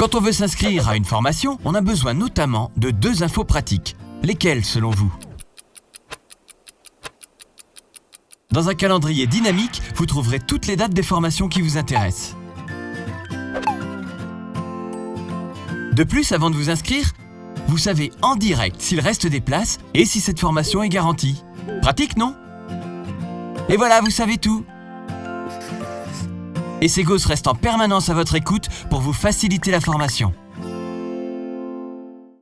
Quand on veut s'inscrire à une formation, on a besoin notamment de deux infos pratiques. Lesquelles selon vous? Dans un calendrier dynamique, vous trouverez toutes les dates des formations qui vous intéressent. De plus, avant de vous inscrire, vous savez en direct s'il reste des places et si cette formation est garantie. Pratique, non? Et voilà, vous savez tout Et Segos reste en permanence à votre écoute pour vous faciliter la formation.